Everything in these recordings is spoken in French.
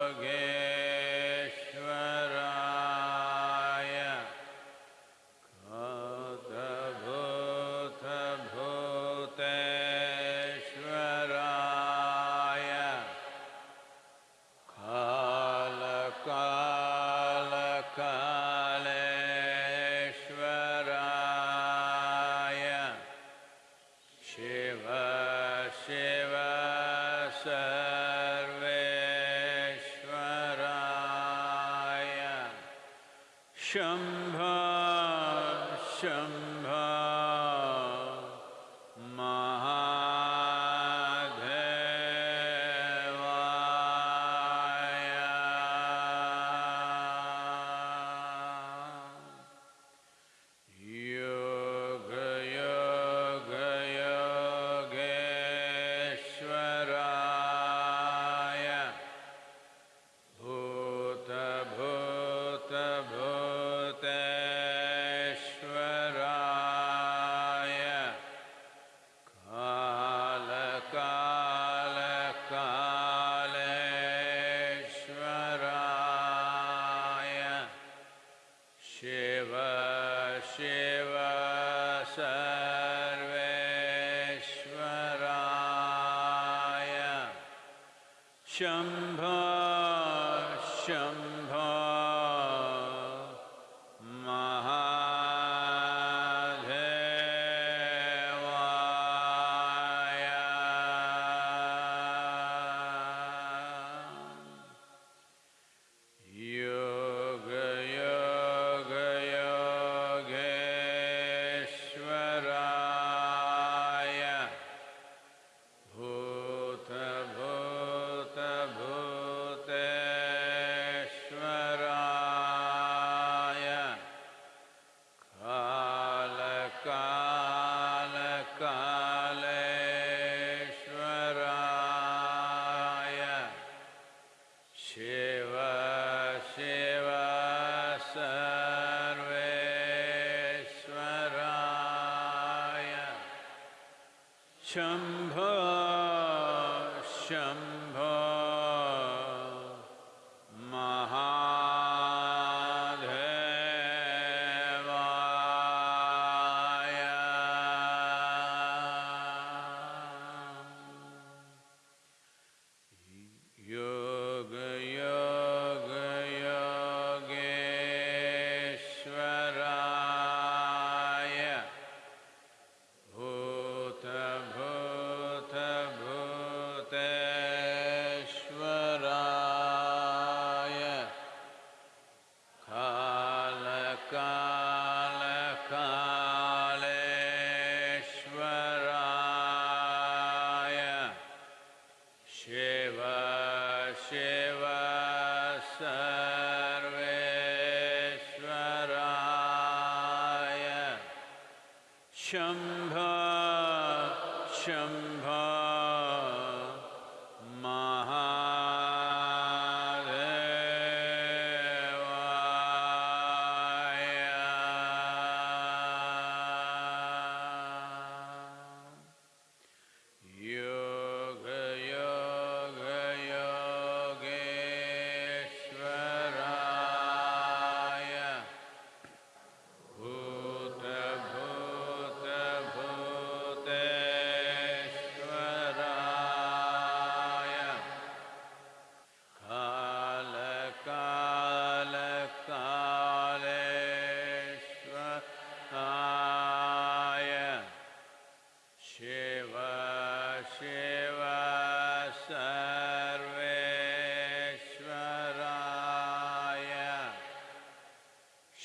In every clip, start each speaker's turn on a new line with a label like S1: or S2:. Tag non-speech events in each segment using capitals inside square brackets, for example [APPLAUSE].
S1: again. शम्भा शम्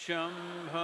S1: शम्भ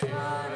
S1: Krishna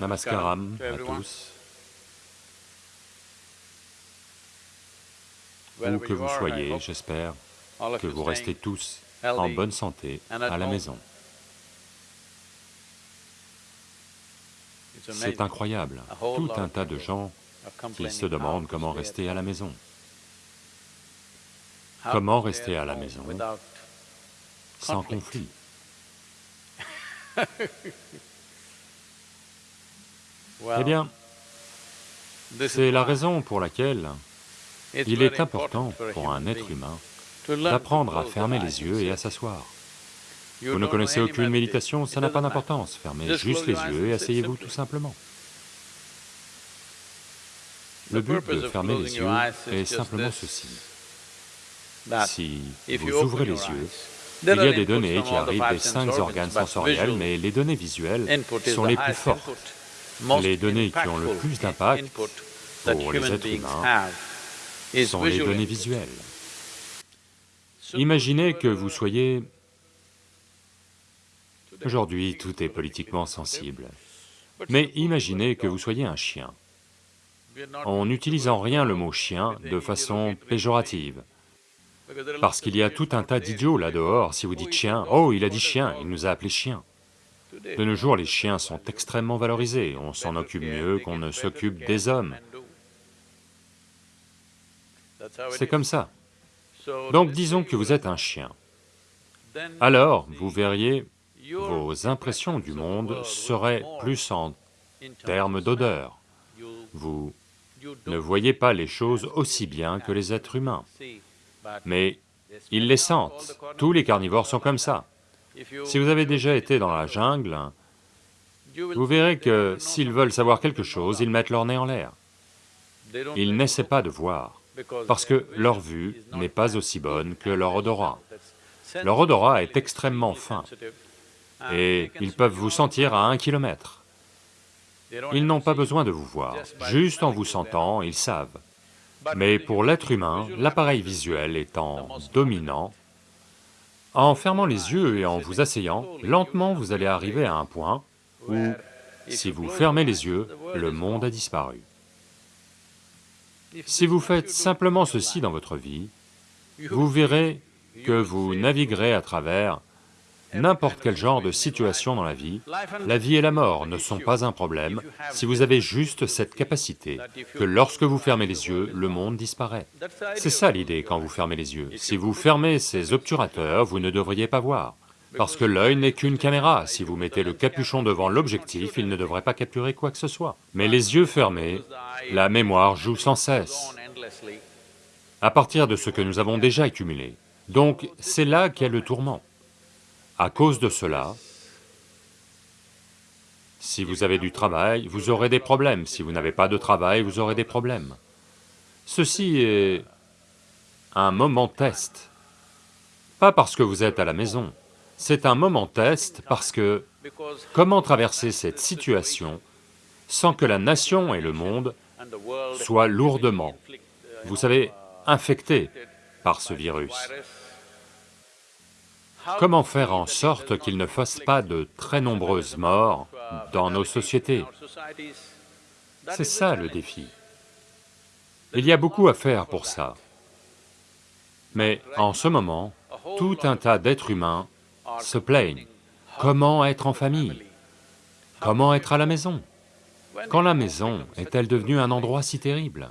S2: Namaskaram à tous, où que vous soyez, j'espère que vous restez tous en bonne santé à la maison. C'est incroyable, tout un tas de gens qui se demandent comment rester à la maison. Comment rester à la maison Sans conflit? [LAUGHS] Eh bien, c'est la raison pour laquelle il est important pour un être humain d'apprendre à fermer les yeux et à s'asseoir. Vous ne connaissez aucune méditation,
S1: it
S2: ça n'a pas d'importance. Fermez
S1: Just
S2: juste les yeux et asseyez-vous tout simplement. Le but de fermer les yeux est simplement ceci. Si vous ouvrez les yeux, il y a des données qui arrivent des cinq organes sensoriels, mais les données visuelles sont les plus fortes. Les données qui ont le plus d'impact pour les êtres humains sont les données visuelles. Imaginez que vous soyez... Aujourd'hui, tout est politiquement sensible. Mais imaginez que vous soyez un chien, en n'utilisant rien le mot chien de façon péjorative, parce qu'il y a tout un tas d'idiots là dehors, si vous dites chien, oh il a dit chien, il nous a appelés chiens. De nos jours, les chiens sont extrêmement valorisés, on s'en occupe mieux qu'on ne s'occupe des hommes, c'est comme ça. Donc disons que vous êtes un chien, alors vous verriez, vos impressions du monde seraient plus en termes d'odeur. Vous ne voyez pas les choses aussi bien que les êtres humains, mais ils les sentent, tous les carnivores sont comme ça. Si vous avez déjà été dans la jungle, vous verrez que s'ils veulent savoir quelque chose, ils mettent leur nez en l'air. Ils n'essaient pas de voir, parce que leur vue n'est pas aussi bonne que leur odorat. Leur odorat est extrêmement fin, et ils peuvent vous sentir à un kilomètre. Ils n'ont pas besoin de vous voir, juste en vous sentant, ils savent. Mais pour l'être humain, l'appareil visuel étant dominant, en fermant les yeux et en vous asseyant, lentement vous allez arriver à un point où, si vous fermez les yeux, le monde a disparu. Si vous faites simplement ceci dans votre vie, vous verrez que vous naviguerez à travers n'importe quel genre de situation dans la vie, la vie et la mort ne sont pas un problème si vous avez juste cette capacité que lorsque vous fermez les yeux, le monde disparaît. C'est ça l'idée quand vous fermez les yeux. Si vous fermez ces obturateurs, vous ne devriez pas voir. Parce que l'œil n'est qu'une caméra, si vous mettez le capuchon devant l'objectif, il ne devrait pas capturer quoi que ce soit. Mais les yeux fermés, la mémoire joue sans cesse, à partir de ce que nous avons déjà accumulé. Donc c'est là qu'est le tourment. À cause de cela, si vous avez du travail, vous aurez des problèmes, si vous n'avez pas de travail, vous aurez des problèmes. Ceci est un moment test, pas parce que vous êtes à la maison, c'est un moment test parce que comment traverser cette situation sans que la nation et le monde soient lourdement, vous savez, infectés par ce virus Comment faire en sorte qu'il ne fasse pas de très nombreuses morts dans nos sociétés C'est ça le défi. Il y a beaucoup à faire pour ça. Mais en ce moment, tout un tas d'êtres humains se plaignent. Comment être en famille? Comment être à la maison? Quand la maison est-elle devenue un endroit si terrible?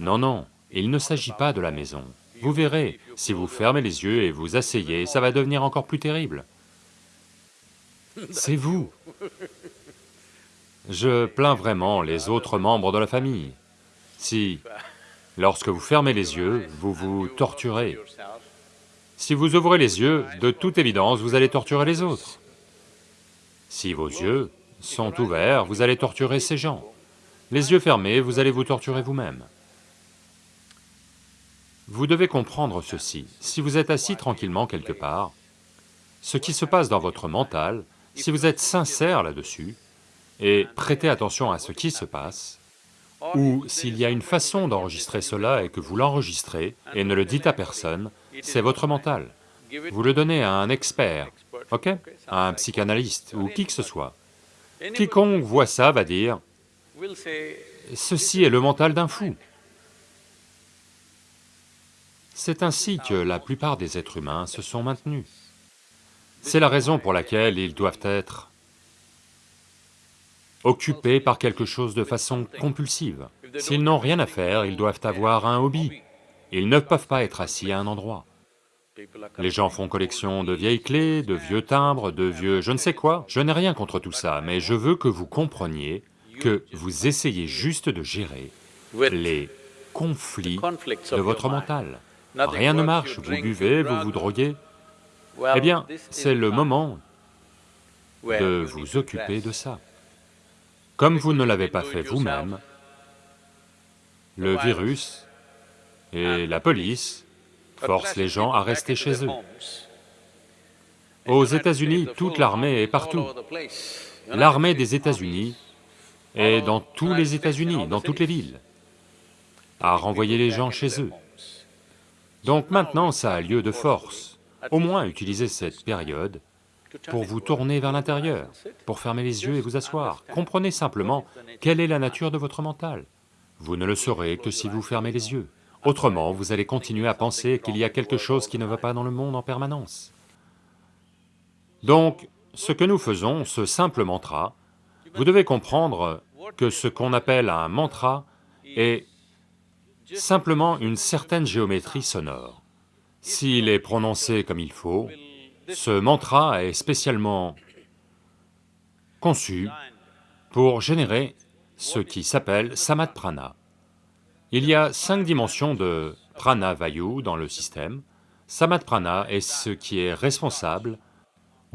S2: Non, non, il ne s'agit pas de la maison. Vous verrez, si vous fermez les yeux et vous asseyez, ça va devenir encore plus terrible. C'est vous. Je plains vraiment les autres membres de la famille. Si, lorsque vous fermez les yeux, vous vous torturez. Si vous ouvrez les yeux, de toute évidence, vous allez torturer les autres. Si vos yeux sont ouverts, vous allez torturer ces gens. Les yeux fermés, vous allez vous torturer vous-même. Vous devez comprendre ceci, si vous êtes assis tranquillement quelque part, ce qui se passe dans votre mental, si vous êtes sincère là-dessus, et prêtez attention à ce qui se passe, ou s'il y a une façon d'enregistrer cela et que vous l'enregistrez et ne le dites à personne, c'est votre mental. Vous le donnez à un expert, ok? À un psychanalyste ou qui que ce soit. Quiconque voit ça va dire, ceci est le mental d'un fou. C'est ainsi que la plupart des êtres humains se sont maintenus. C'est la raison pour laquelle ils doivent être occupés par quelque chose de façon compulsive. S'ils n'ont rien à faire, ils doivent avoir un hobby. Ils ne peuvent pas être assis à un endroit. Les gens font collection de vieilles clés, de vieux timbres, de vieux je ne sais quoi. Je n'ai rien contre tout ça, mais je veux que vous compreniez que vous essayez juste de gérer les conflits de votre mental. Rien ne marche, vous buvez, vous vous droguez. Eh bien, c'est le moment de vous occuper de ça. Comme vous ne l'avez pas fait vous-même, le virus et la police forcent les gens à rester chez eux. Aux États-Unis, toute l'armée est partout. L'armée des États-Unis est dans tous les États-Unis, dans toutes les villes, à renvoyer les gens chez eux. Donc maintenant, ça a lieu de force. Au moins, utilisez cette période pour vous tourner vers l'intérieur, pour fermer les yeux et vous asseoir. Comprenez simplement quelle est la nature de votre mental. Vous ne le saurez que si vous fermez les yeux. Autrement, vous allez continuer à penser qu'il y a quelque chose qui ne va pas dans le monde en permanence. Donc, ce que nous faisons, ce simple mantra, vous devez comprendre que ce qu'on appelle un mantra est simplement une certaine géométrie sonore. S'il est prononcé comme il faut, ce mantra est spécialement conçu pour générer ce qui s'appelle samadh prana. Il y a cinq dimensions de prana vayu dans le système. Samadh prana est ce qui est responsable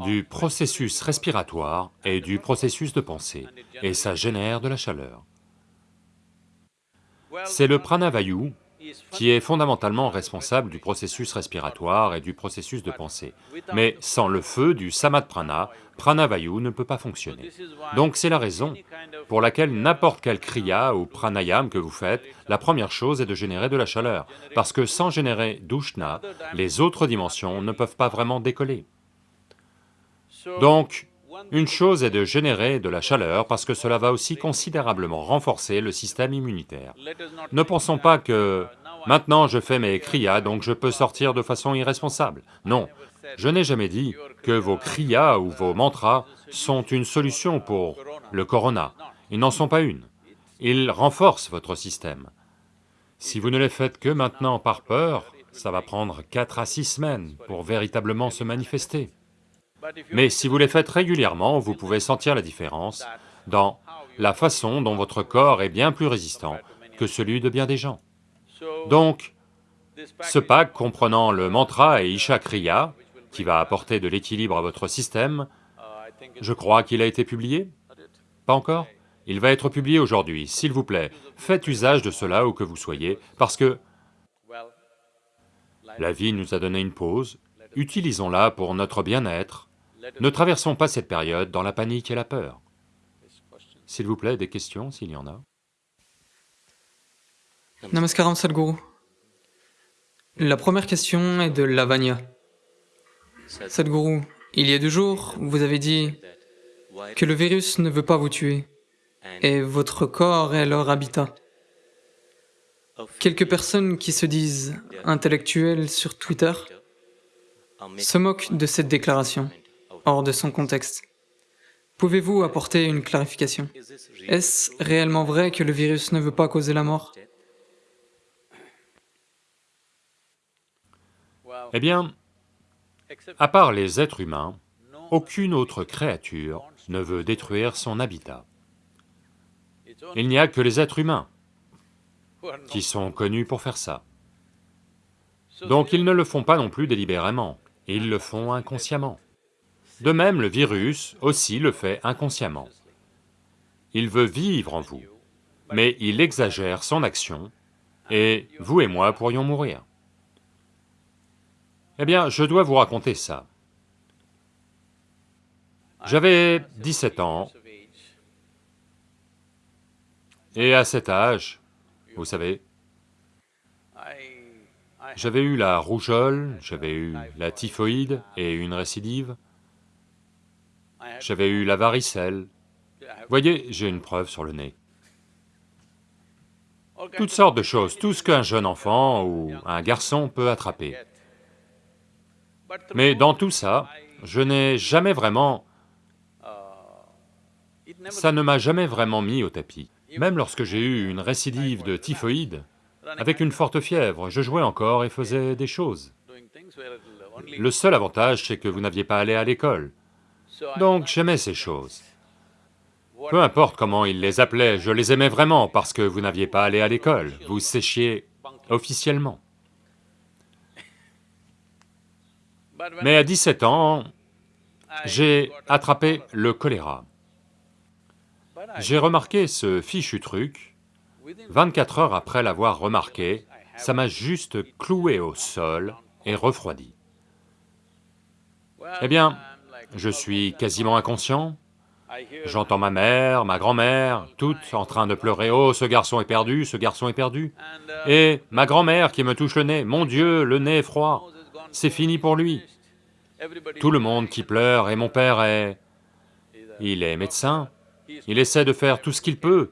S2: du processus respiratoire et du processus de pensée, et ça génère de la chaleur. C'est le prana vayu qui est fondamentalement responsable du processus respiratoire et du processus de pensée. Mais sans le feu du samadh prana, pranavayu ne peut pas fonctionner. Donc c'est la raison pour laquelle n'importe quel kriya ou pranayam que vous faites, la première chose est de générer de la chaleur, parce que sans générer d'ushna, les autres dimensions ne peuvent pas vraiment décoller. Donc, une chose est de générer de la chaleur parce que cela va aussi considérablement renforcer le système immunitaire. Ne pensons pas que maintenant je fais mes kriyas donc je peux sortir de façon irresponsable. Non, je n'ai jamais dit que vos kriyas ou vos mantras sont une solution pour le corona. Ils n'en sont pas une. Ils renforcent votre système. Si vous ne les faites que maintenant par peur, ça va prendre quatre à six semaines pour véritablement se manifester. Mais si vous les faites régulièrement, vous pouvez sentir la différence dans la façon dont votre corps est bien plus résistant que celui de bien des gens. Donc, ce pack comprenant le mantra et Isha Kriya, qui va apporter de l'équilibre à votre système, je crois qu'il a été publié? Pas encore? Il va être publié aujourd'hui, s'il vous plaît, faites usage de cela où que vous soyez, parce que la vie nous a donné une pause, utilisons-la pour notre bien-être, ne traversons pas cette période dans la panique et la peur. S'il vous plaît, des questions, s'il y en a.
S3: Namaskaram Sadhguru. La première question est de Lavanya. Sadhguru, il y a deux jours, vous avez dit que le virus ne veut pas vous tuer et votre corps est leur habitat. Quelques personnes qui se disent intellectuelles sur Twitter se moquent de cette déclaration hors de son contexte. Pouvez-vous apporter une clarification? Est-ce réellement vrai que le virus ne veut pas causer la mort?
S2: Eh bien, à part les êtres humains, aucune autre créature ne veut détruire son habitat. Il n'y a que les êtres humains qui sont connus pour faire ça. Donc ils ne le font pas non plus délibérément, ils le font inconsciemment. De même, le virus aussi le fait inconsciemment. Il veut vivre en vous, mais il exagère son action et vous et moi pourrions mourir. Eh bien, je dois vous raconter ça. J'avais 17 ans, et à cet âge, vous savez, j'avais eu la rougeole, j'avais eu la typhoïde et une récidive, j'avais eu la varicelle, Voyez, j'ai une preuve sur le nez. Toutes sortes de choses, tout ce qu'un jeune enfant ou un garçon peut attraper. Mais dans tout ça, je n'ai jamais vraiment... Ça ne m'a jamais vraiment mis au tapis. Même lorsque j'ai eu une récidive de typhoïde, avec une forte fièvre, je jouais encore et faisais des choses. Le seul avantage, c'est que vous n'aviez pas allé à l'école. Donc j'aimais ces choses. Peu importe comment ils les appelaient, je les aimais vraiment parce que vous n'aviez pas allé à l'école, vous séchiez officiellement. Mais à 17 ans, j'ai attrapé le choléra. J'ai remarqué ce fichu truc, 24 heures après l'avoir remarqué, ça m'a juste cloué au sol et refroidi. Eh bien, je suis quasiment inconscient, j'entends ma mère, ma grand-mère, toutes en train de pleurer, « Oh, ce garçon est perdu, ce garçon est perdu !» Et ma grand-mère qui me touche le nez, « Mon Dieu, le nez est froid, c'est fini pour lui !» Tout le monde qui pleure, et mon père est... Il est médecin, il essaie de faire tout ce qu'il peut.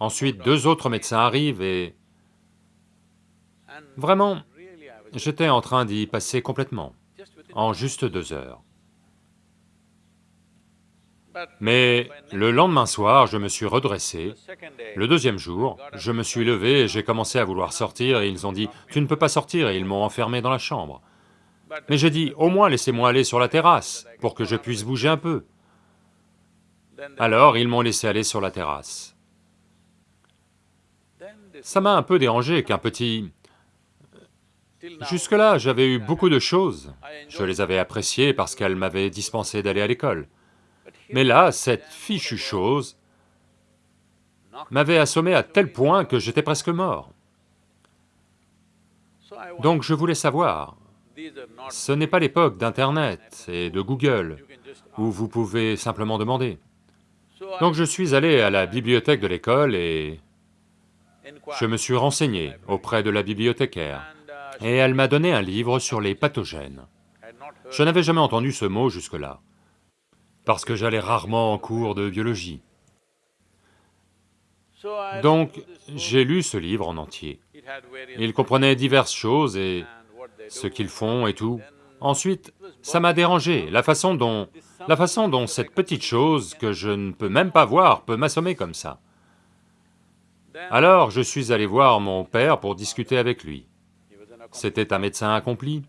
S2: Ensuite, deux autres médecins arrivent et... Vraiment, j'étais en train d'y passer complètement, en juste deux heures. Mais le lendemain soir, je me suis redressé, le deuxième jour, je me suis levé et j'ai commencé à vouloir sortir et ils ont dit, « Tu ne peux pas sortir » et ils m'ont enfermé dans la chambre. Mais j'ai dit, au moins laissez-moi aller sur la terrasse, pour que je puisse bouger un peu. Alors ils m'ont laissé aller sur la terrasse. Ça m'a un peu dérangé qu'un petit... Jusque-là, j'avais eu beaucoup de choses, je les avais appréciées parce qu'elles m'avaient dispensé d'aller à l'école. Mais là, cette fichue chose m'avait assommé à tel point que j'étais presque mort. Donc je voulais savoir, ce n'est pas l'époque d'Internet et de Google, où vous pouvez simplement demander. Donc je suis allé à la bibliothèque de l'école et je me suis renseigné auprès de la bibliothécaire, et elle m'a donné un livre sur les pathogènes. Je n'avais jamais entendu ce mot jusque-là, parce que j'allais rarement en cours de biologie. Donc, j'ai lu ce livre en entier. Il comprenait diverses choses et ce qu'ils font et tout. Ensuite, ça m'a dérangé, la façon dont... la façon dont cette petite chose que je ne peux même pas voir peut m'assommer comme ça. Alors je suis allé voir mon père pour discuter avec lui. C'était un médecin accompli.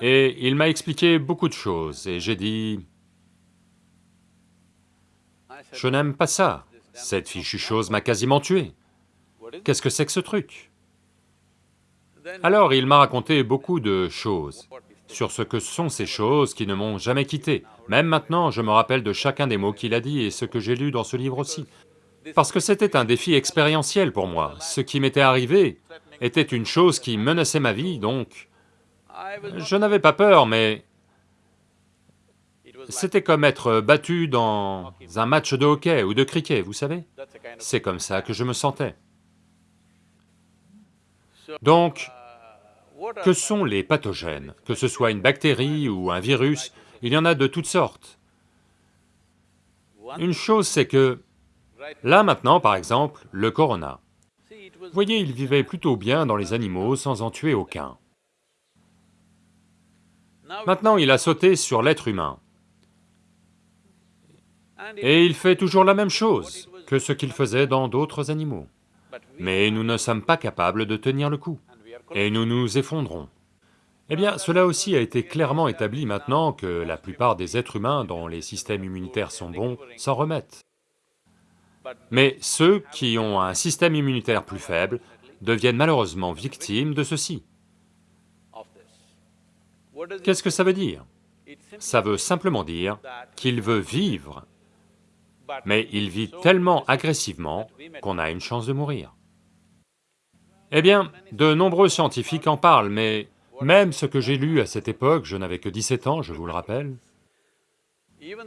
S2: Et il m'a expliqué beaucoup de choses, et j'ai dit... Je n'aime pas ça, cette fichue chose m'a quasiment tué. Qu'est-ce que c'est que ce truc? Alors il m'a raconté beaucoup de choses sur ce que sont ces choses qui ne m'ont jamais quitté. Même maintenant, je me rappelle de chacun des mots qu'il a dit et ce que j'ai lu dans ce livre aussi. Parce que c'était un défi expérientiel pour moi. Ce qui m'était arrivé était une chose qui menaçait ma vie, donc... Je n'avais pas peur, mais... C'était comme être battu dans un match de hockey ou de cricket, vous savez C'est comme ça que je me sentais. Donc, que sont les pathogènes? Que ce soit une bactérie ou un virus, il y en a de toutes sortes. Une chose c'est que, là maintenant par exemple, le corona. Vous voyez, il vivait plutôt bien dans les animaux sans en tuer aucun. Maintenant il a sauté sur l'être humain. Et il fait toujours la même chose que ce qu'il faisait dans d'autres animaux. Mais nous ne sommes pas capables de tenir le coup et nous nous effondrons. Eh bien, cela aussi a été clairement établi maintenant que la plupart des êtres humains dont les systèmes immunitaires sont bons s'en remettent. Mais ceux qui ont un système immunitaire plus faible deviennent malheureusement victimes de ceci. Qu'est-ce que ça veut dire Ça veut simplement dire qu'il veut vivre, mais il vit tellement agressivement qu'on a une chance de mourir. Eh bien, de nombreux scientifiques en parlent, mais même ce que j'ai lu à cette époque, je n'avais que 17 ans, je vous le rappelle,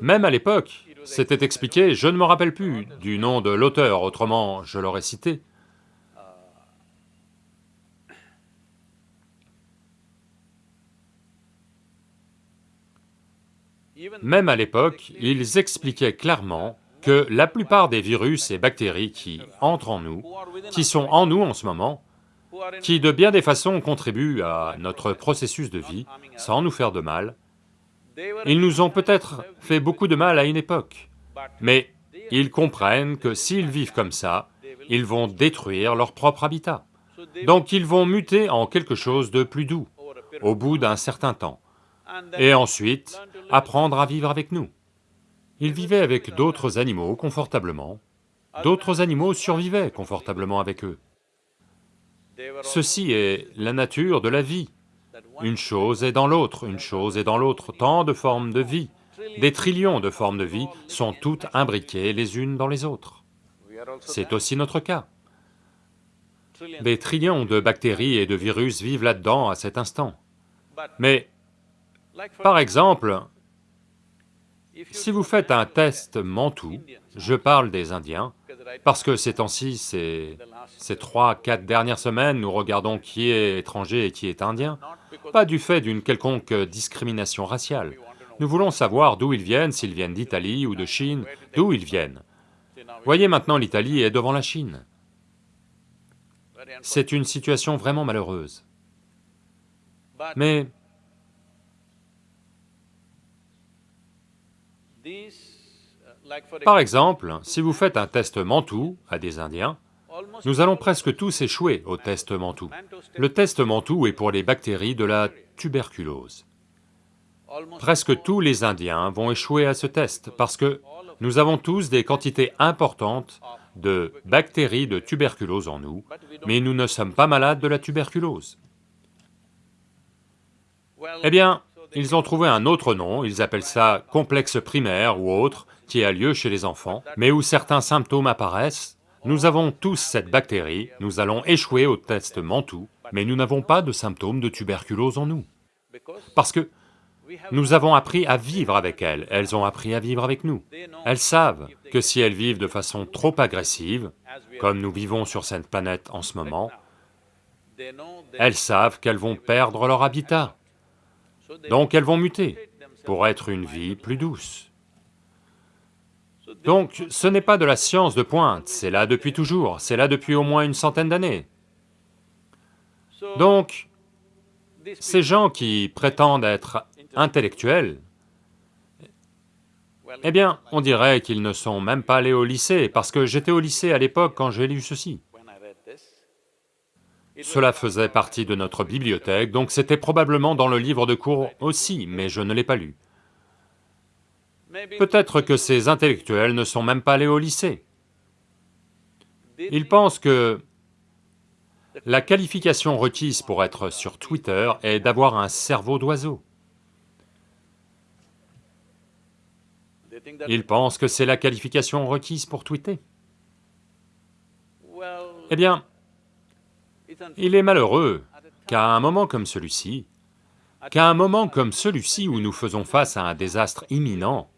S2: même à l'époque, c'était expliqué, je ne me rappelle plus du nom de l'auteur, autrement je l'aurais cité. Même à l'époque, ils expliquaient clairement que la plupart des virus et bactéries qui entrent en nous, qui sont en nous en ce moment, qui de bien des façons contribuent à notre processus de vie, sans nous faire de mal, ils nous ont peut-être fait beaucoup de mal à une époque, mais ils comprennent que s'ils vivent comme ça, ils vont détruire leur propre habitat. Donc ils vont muter en quelque chose de plus doux, au bout d'un certain temps, et ensuite apprendre à vivre avec nous. Ils vivaient avec d'autres animaux confortablement, d'autres animaux survivaient confortablement avec eux. Ceci est la nature de la vie. Une chose est dans l'autre, une chose est dans l'autre, tant de formes de vie, des trillions de formes de vie sont toutes imbriquées les unes dans les autres. C'est aussi notre cas. Des trillions de bactéries et de virus vivent là-dedans à cet instant. Mais, par exemple, si vous faites un test Mantoux, je parle des Indiens, parce que ces temps-ci, ces, trois, quatre dernières semaines, nous regardons qui est étranger et qui est indien, pas du fait d'une quelconque discrimination raciale. Nous voulons savoir d'où ils viennent, s'ils viennent d'Italie ou de Chine, d'où ils viennent. Voyez maintenant l'Italie est devant la Chine. C'est une situation vraiment malheureuse. Mais Par exemple, si vous faites un test Mantoux à des Indiens, nous allons presque tous échouer au test Mantoux. Le test Mantoux est pour les bactéries de la tuberculose. Presque tous les Indiens vont échouer à ce test parce que nous avons tous des quantités importantes de bactéries de tuberculose en nous, mais nous ne sommes pas malades de la tuberculose. Eh bien, ils ont trouvé un autre nom, ils appellent ça complexe primaire ou autre, qui a lieu chez les enfants, mais où certains symptômes apparaissent, nous avons tous cette bactérie, nous allons échouer au test Mantoux, mais nous n'avons pas de symptômes de tuberculose en nous. Parce que nous avons appris à vivre avec elles, elles ont appris à vivre avec nous. Elles savent que si elles vivent de façon trop agressive, comme nous vivons sur cette planète en ce moment, elles savent qu'elles vont perdre leur habitat, donc elles vont muter pour être une vie plus douce. Donc ce n'est pas de la science de pointe, c'est là depuis toujours, c'est là depuis au moins une centaine d'années. Donc, ces gens qui prétendent être intellectuels, eh bien, on dirait qu'ils ne sont même pas allés au lycée, parce que j'étais au lycée à l'époque quand j'ai lu ceci. Cela faisait partie de notre bibliothèque, donc c'était probablement dans le livre de cours aussi, mais je ne l'ai pas lu. Peut-être que ces intellectuels ne sont même pas allés au lycée. Ils pensent que la qualification requise pour être sur Twitter est d'avoir un cerveau d'oiseau. Ils pensent que c'est la qualification requise pour tweeter. Eh bien, il est malheureux qu'à un moment comme celui-ci, qu'à un moment comme celui-ci où nous faisons face à un désastre imminent,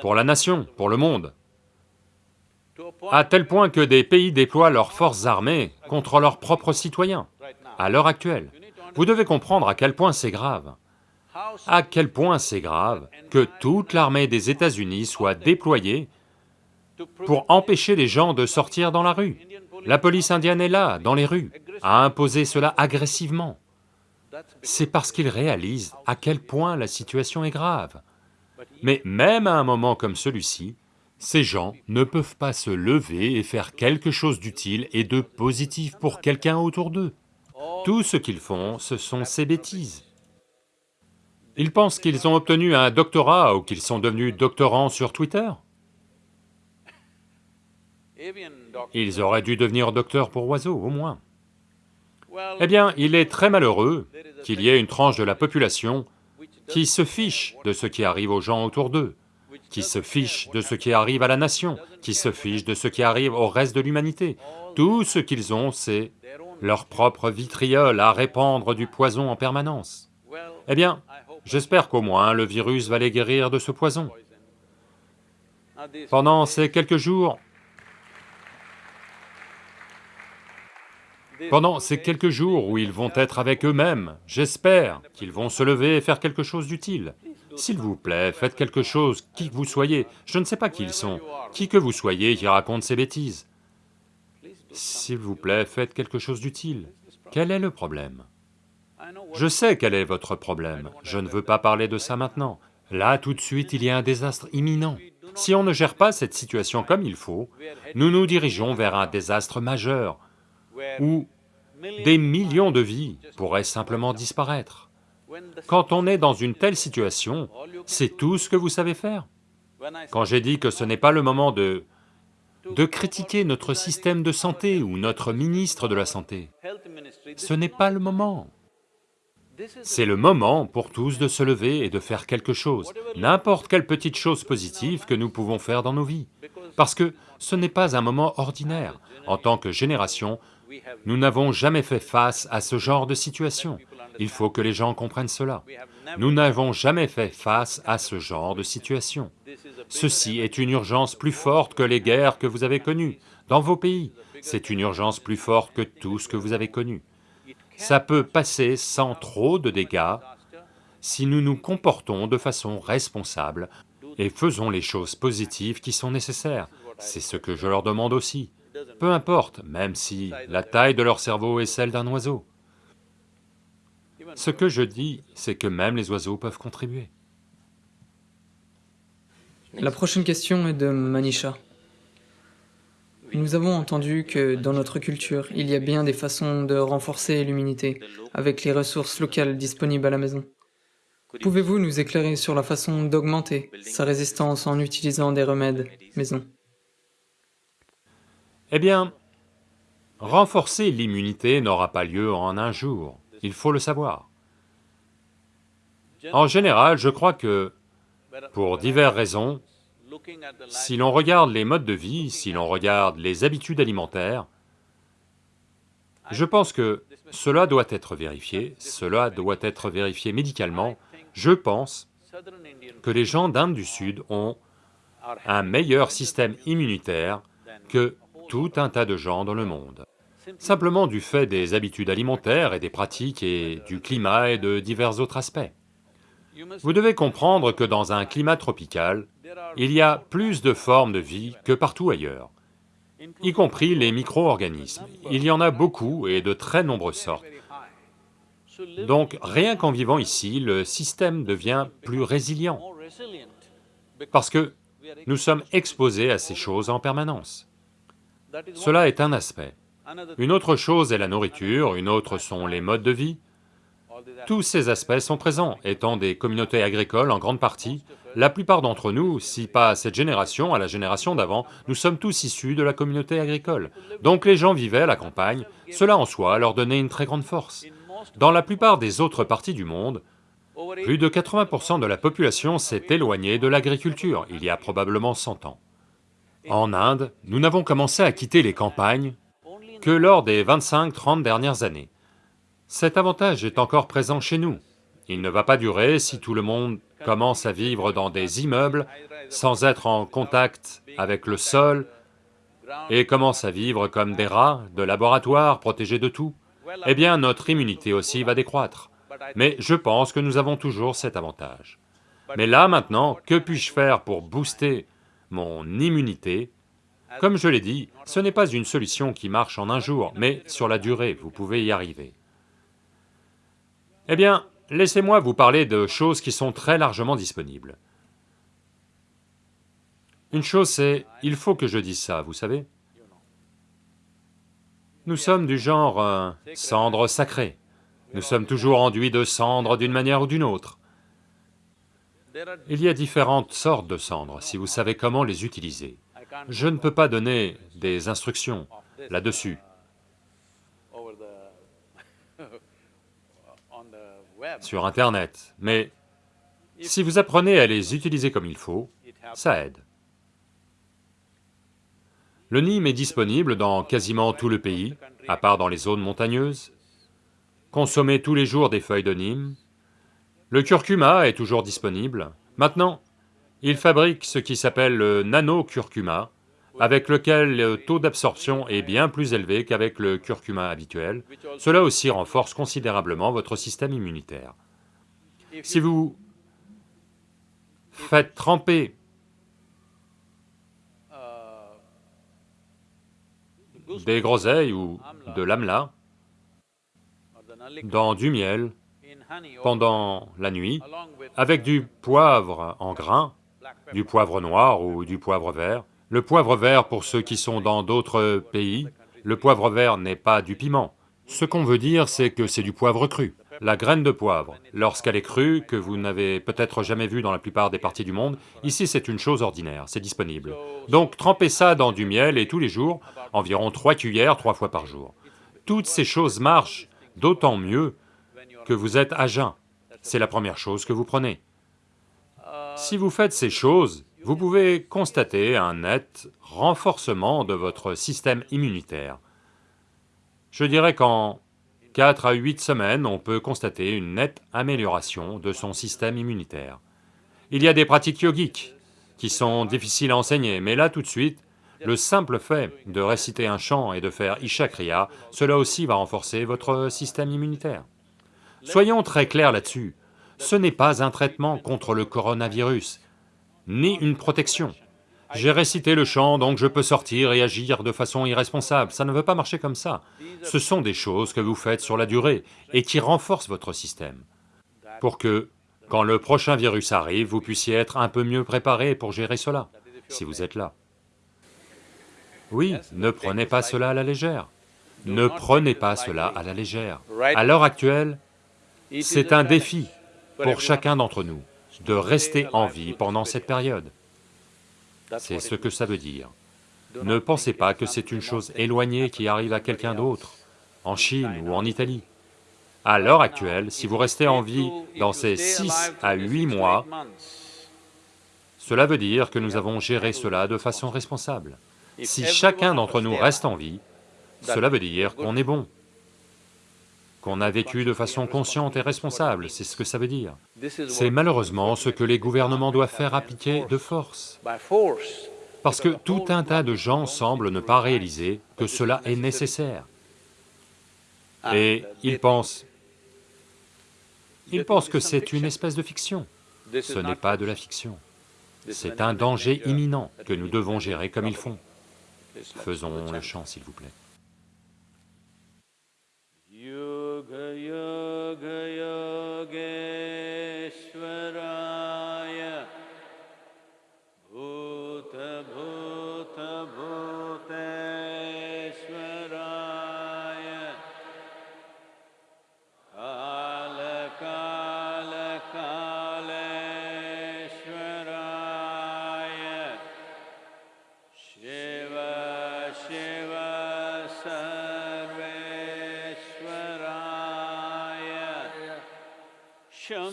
S2: pour la nation, pour le monde, à tel point que des pays déploient leurs forces armées contre leurs propres citoyens, à l'heure actuelle. Vous devez comprendre à quel point c'est grave, à quel point c'est grave que toute l'armée des États-Unis soit déployée pour empêcher les gens de sortir dans la rue. La police indienne est là, dans les rues, à imposer cela agressivement. C'est parce qu'ils réalisent à quel point la situation est grave. Mais même à un moment comme celui-ci, ces gens ne peuvent pas se lever et faire quelque chose d'utile et de positif pour quelqu'un autour d'eux. Tout ce qu'ils font, ce sont ces bêtises. Ils pensent qu'ils ont obtenu un doctorat ou qu'ils sont devenus doctorants sur Twitter. Ils auraient dû devenir docteurs pour oiseaux, au moins. Eh bien, il est très malheureux qu'il y ait une tranche de la population qui se fiche de ce qui arrive aux gens autour d'eux, qui se fiche de ce qui arrive à la nation, qui se fiche de ce qui arrive au reste de l'humanité. Tout ce qu'ils ont, c'est leur propre vitriol à répandre du poison en permanence. Eh bien, j'espère qu'au moins le virus va les guérir de ce poison. Pendant ces quelques jours, Pendant ces quelques jours où ils vont être avec eux-mêmes, j'espère qu'ils vont se lever et faire quelque chose d'utile. S'il vous plaît, faites quelque chose, qui que vous soyez, je ne sais pas qui ils sont, qui que vous soyez qui raconte ces bêtises. S'il vous plaît, faites quelque chose d'utile. Quel est le problème? Je sais quel est votre problème, je ne veux pas parler de ça maintenant. Là, tout de suite, il y a un désastre imminent. Si on ne gère pas cette situation comme il faut, nous nous dirigeons vers un désastre majeur, où des millions de vies pourraient simplement disparaître. Quand on est dans une telle situation, c'est tout ce que vous savez faire. Quand j'ai dit que ce n'est pas le moment de... de critiquer notre système de santé ou notre ministre de la Santé, ce n'est pas le moment. C'est le moment pour tous de se lever et de faire quelque chose, n'importe quelle petite chose positive que nous pouvons faire dans nos vies, parce que ce n'est pas un moment ordinaire. En tant que génération, nous n'avons jamais fait face à ce genre de situation. Il faut que les gens comprennent cela. Nous n'avons jamais fait face à ce genre de situation. Ceci est une urgence plus forte que les guerres que vous avez connues dans vos pays. C'est une urgence plus forte que tout ce que vous avez connu. Ça peut passer sans trop de dégâts si nous nous comportons de façon responsable et faisons les choses positives qui sont nécessaires. C'est ce que je leur demande aussi. Peu importe, même si la taille de leur cerveau est celle d'un oiseau. Ce que je dis, c'est que même les oiseaux peuvent contribuer.
S3: La prochaine question est de Manisha. Nous avons entendu que dans notre culture, il y a bien des façons de renforcer l'immunité avec les ressources locales disponibles à la maison. Pouvez-vous nous éclairer sur la façon d'augmenter sa résistance en utilisant des remèdes maison?
S2: Eh bien, renforcer l'immunité n'aura pas lieu en un jour il faut le savoir. En général, je crois que, pour diverses raisons, si l'on regarde les modes de vie, si l'on regarde les habitudes alimentaires, je pense que cela doit être vérifié, cela doit être vérifié médicalement. Je pense que les gens d'Inde du Sud ont un meilleur système immunitaire que tout un tas de gens dans le monde simplement du fait des habitudes alimentaires et des pratiques et du climat et de divers autres aspects. Vous devez comprendre que dans un climat tropical, il y a plus de formes de vie que partout ailleurs, y compris les micro-organismes. Il y en a beaucoup et de très nombreuses sortes. Donc rien qu'en vivant ici, le système devient plus résilient, parce que nous sommes exposés à ces choses en permanence. Cela est un aspect. Une autre chose est la nourriture, une autre sont les modes de vie. Tous ces aspects sont présents, étant des communautés agricoles en grande partie. La plupart d'entre nous, si pas à cette génération, à la génération d'avant, nous sommes tous issus de la communauté agricole. Donc les gens vivaient à la campagne, cela en soi leur donnait une très grande force. Dans la plupart des autres parties du monde, plus de 80% de la population s'est éloignée de l'agriculture il y a probablement 100 ans. En Inde, nous n'avons commencé à quitter les campagnes que lors des 25-30 dernières années. Cet avantage est encore présent chez nous. Il ne va pas durer si tout le monde commence à vivre dans des immeubles sans être en contact avec le sol et commence à vivre comme des rats de laboratoire protégés de tout. Eh bien, notre immunité aussi va décroître. Mais je pense que nous avons toujours cet avantage. Mais là, maintenant, que puis-je faire pour booster mon immunité comme je l'ai dit, ce n'est pas une solution qui marche en un jour, mais sur la durée, vous pouvez y arriver. Eh bien, laissez-moi vous parler de choses qui sont très largement disponibles. Une chose c'est, il faut que je dise ça, vous savez Nous sommes du genre euh, cendre sacrée. Nous sommes toujours enduits de cendre d'une manière ou d'une autre. Il y a différentes sortes de cendres, si vous savez comment les utiliser. Je ne peux pas donner des instructions là-dessus. sur Internet, mais si vous apprenez à les utiliser comme il faut, ça aide. Le Nîmes est disponible dans quasiment tout le pays, à part dans les zones montagneuses. Consommez tous les jours des feuilles de Nîmes. Le curcuma est toujours disponible. Maintenant, il fabrique ce qui s'appelle le nano-curcuma, avec lequel le taux d'absorption est bien plus élevé qu'avec le curcuma habituel. Cela aussi renforce considérablement votre système immunitaire. Si vous faites tremper des groseilles ou de l'amla dans du miel pendant la nuit, avec du poivre en grains, du poivre noir ou du poivre vert. Le poivre vert, pour ceux qui sont dans d'autres pays, le poivre vert n'est pas du piment. Ce qu'on veut dire, c'est que c'est du poivre cru. La graine de poivre, lorsqu'elle est crue, que vous n'avez peut-être jamais vue dans la plupart des parties du monde, ici c'est une chose ordinaire, c'est disponible. Donc trempez ça dans du miel et tous les jours, environ trois cuillères, trois fois par jour. Toutes ces choses marchent, d'autant mieux que vous êtes à jeun. C'est la première chose que vous prenez. Si vous faites ces choses, vous pouvez constater un net renforcement de votre système immunitaire. Je dirais qu'en 4 à 8 semaines, on peut constater une nette amélioration de son système immunitaire. Il y a des pratiques yogiques qui sont difficiles à enseigner, mais là tout de suite, le simple fait de réciter un chant et de faire Isha Kriya, cela aussi va renforcer votre système immunitaire. Soyons très clairs là-dessus, ce n'est pas un traitement contre le coronavirus, ni une protection. J'ai récité le chant, donc je peux sortir et agir de façon irresponsable, ça ne veut pas marcher comme ça. Ce sont des choses que vous faites sur la durée et qui renforcent votre système, pour que, quand le prochain virus arrive, vous puissiez être un peu mieux préparé pour gérer cela, si vous êtes là. Oui, ne prenez pas cela à la légère. Ne prenez pas cela à la légère. À l'heure actuelle, c'est un défi pour chacun d'entre nous de rester en vie pendant cette période. C'est ce que ça veut dire. Ne pensez pas que c'est une chose éloignée qui arrive à quelqu'un d'autre, en Chine ou en Italie. À l'heure actuelle, si vous restez en vie dans ces six à huit mois, cela veut dire que nous avons géré cela de façon responsable. Si chacun d'entre nous reste en vie, cela veut dire qu'on est bon, qu'on a vécu de façon consciente et responsable, c'est ce que ça veut dire. C'est malheureusement ce que les gouvernements doivent faire appliquer de force. Parce que tout un tas de gens semblent ne pas réaliser que cela est nécessaire. Et ils pensent... Ils pensent que c'est une espèce de fiction. Ce n'est pas de la fiction. C'est un danger imminent que nous devons gérer comme ils font. Faisons le chant, s'il vous plaît.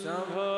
S4: Shambho